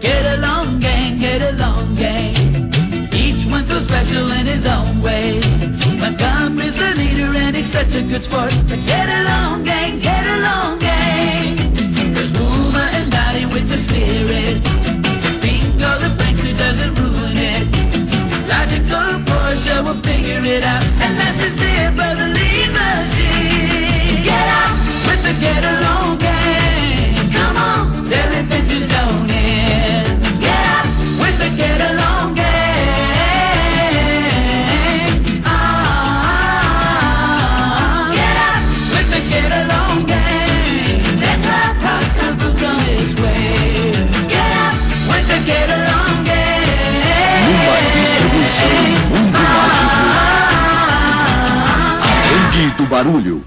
Get along, gang, get along, gang. Each one so special in his own way. Montgomery's the leader and he's such a good sport. But get along, gang, get along, gang. There's Boomer and Dotty with the spirit. Bingo the prankster doesn't ruin it. Logical Portia will figure it out. Do barulho.